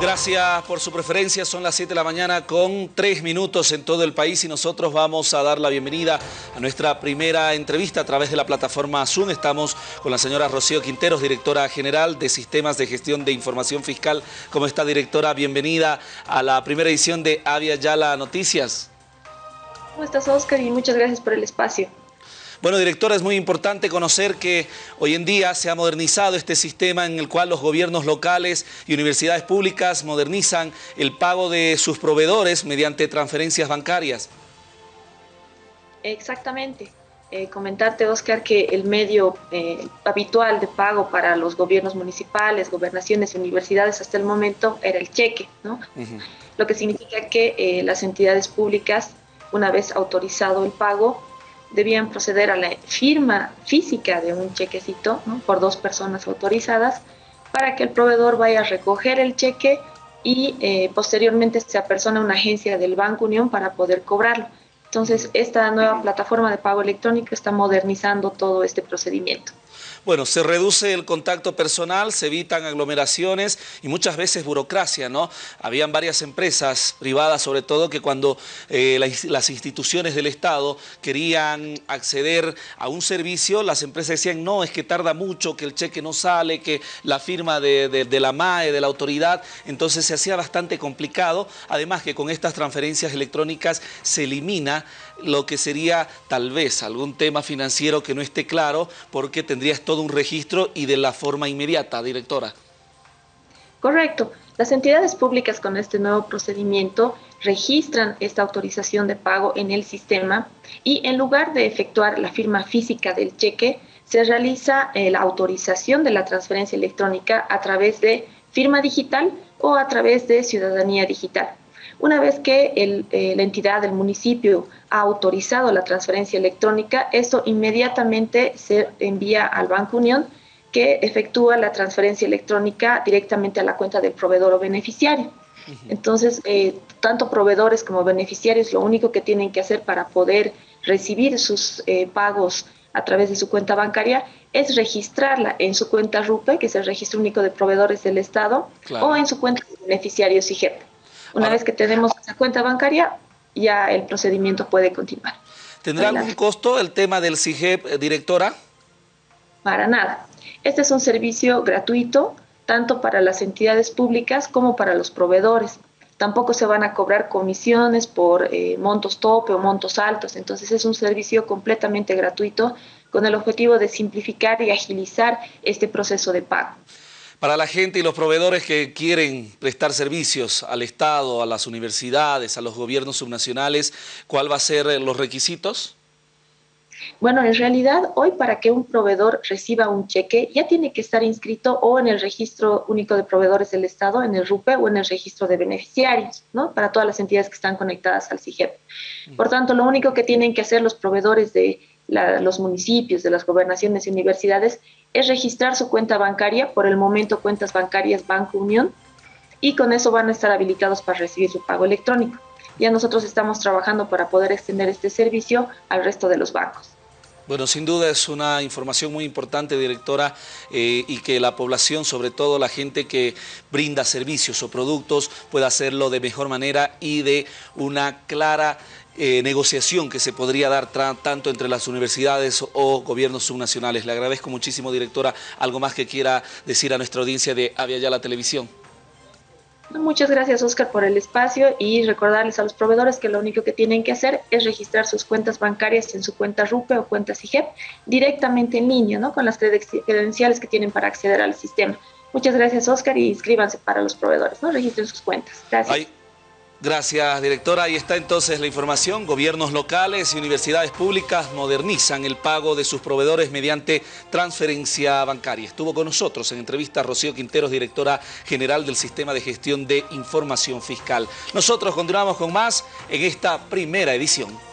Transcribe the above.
Gracias por su preferencia, son las 7 de la mañana con 3 minutos en todo el país y nosotros vamos a dar la bienvenida a nuestra primera entrevista a través de la plataforma Zoom. Estamos con la señora Rocío Quinteros, directora general de Sistemas de Gestión de Información Fiscal. ¿Cómo está, directora? Bienvenida a la primera edición de Avia Yala Noticias. ¿Cómo estás, Oscar? Y muchas gracias por el espacio. Bueno, directora, es muy importante conocer que hoy en día se ha modernizado este sistema en el cual los gobiernos locales y universidades públicas modernizan el pago de sus proveedores mediante transferencias bancarias. Exactamente. Eh, comentarte, Oscar, que el medio eh, habitual de pago para los gobiernos municipales, gobernaciones y universidades hasta el momento era el cheque, ¿no? Lo que significa que eh, las entidades públicas, una vez autorizado el pago, debían proceder a la firma física de un chequecito por dos personas autorizadas para que el proveedor vaya a recoger el cheque y eh, posteriormente se apersona una agencia del Banco Unión para poder cobrarlo. Entonces, esta nueva plataforma de pago electrónico está modernizando todo este procedimiento. Bueno, se reduce el contacto personal, se evitan aglomeraciones y muchas veces burocracia, ¿no? Habían varias empresas privadas, sobre todo, que cuando eh, las instituciones del Estado querían acceder a un servicio, las empresas decían, no, es que tarda mucho, que el cheque no sale, que la firma de, de la MAE, de la autoridad, entonces se hacía bastante complicado. Además que con estas transferencias electrónicas se elimina lo que sería tal vez algún tema financiero que no esté claro, porque tendrías todo un registro y de la forma inmediata, directora. Correcto. Las entidades públicas con este nuevo procedimiento registran esta autorización de pago en el sistema y en lugar de efectuar la firma física del cheque, se realiza eh, la autorización de la transferencia electrónica a través de firma digital o a través de ciudadanía digital. Una vez que eh, la entidad del municipio ha autorizado la transferencia electrónica, esto inmediatamente se envía al Banco Unión que efectúa la transferencia electrónica directamente a la cuenta del proveedor o beneficiario. Entonces, eh, tanto proveedores como beneficiarios lo único que tienen que hacer para poder recibir sus eh, pagos a través de su cuenta bancaria es registrarla en su cuenta RUPE, que es el registro único de proveedores del Estado, o en su cuenta de beneficiarios IGEP. Una vez que tenemos esa cuenta bancaria, ya el procedimiento puede continuar. ¿Tendrá algún costo el tema del CIGEP, eh, directora? Para nada. Este es un servicio gratuito, tanto para las entidades públicas como para los proveedores. Tampoco se van a cobrar comisiones por eh, montos tope o montos altos. Entonces es un servicio completamente gratuito con el objetivo de simplificar y agilizar este proceso de pago. Para la gente y los proveedores que quieren prestar servicios al Estado, a las universidades, a los gobiernos subnacionales, ¿cuál va a ser eh, los requisitos? Bueno, en realidad hoy para que un proveedor reciba un cheque ya tiene que estar inscrito o en el registro único de proveedores del Estado, en el RUPE o en el registro de beneficiarios, ¿no? Para todas las entidades que están conectadas al CIGEP. Por tanto, lo único que tienen que hacer los proveedores de los municipios, de las gobernaciones y universidades, es registrar su cuenta bancaria, por el momento cuentas bancarias Banco Unión, y con eso van a estar habilitados para recibir su pago electrónico. Ya nosotros estamos trabajando para poder extender este servicio al resto de los bancos. Bueno, sin duda es una información muy importante, directora, eh, y que la población, sobre todo la gente que brinda servicios o productos, pueda hacerlo de mejor manera y de una clara eh, negociación que se podría dar tanto entre las universidades o gobiernos subnacionales. Le agradezco muchísimo, directora. ¿Algo más que quiera decir a nuestra audiencia de Avia Ya la Televisión? Muchas gracias, Oscar, por el espacio y recordarles a los proveedores que lo único que tienen que hacer es registrar sus cuentas bancarias en su cuenta RUPE o cuenta CIGEP directamente en línea, ¿no? con las credenciales que tienen para acceder al sistema. Muchas gracias, Oscar, y inscríbanse para los proveedores, ¿no? Registren sus cuentas. Gracias. Gracias, directora. Ahí está entonces la información. Gobiernos locales y universidades públicas modernizan el pago de sus proveedores mediante transferencia bancaria. Estuvo con nosotros en entrevista Rocío Quinteros, directora general del Sistema de Gestión de Información Fiscal. Nosotros continuamos con más en esta primera edición.